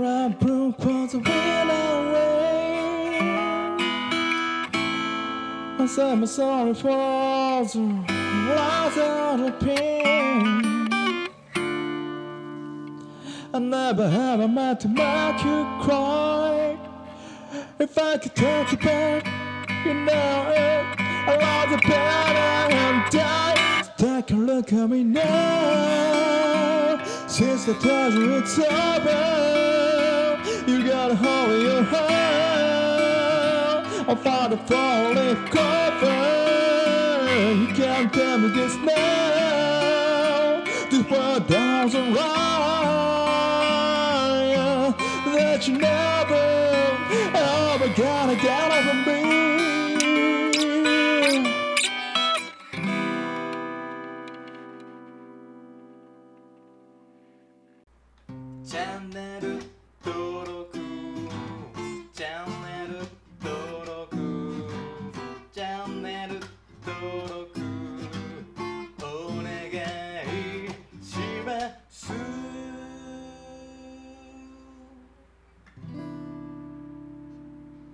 I broke was wind away. I said I'm sorry for loss of pain. I never ever meant to make you cry. If I could take you back, you know it. I love the better and die. Take a look at me now. Since the pleasure it's over, find a falling cover. You can't tell me this now. This world doesn't right. That you never ever gonna get over me. channel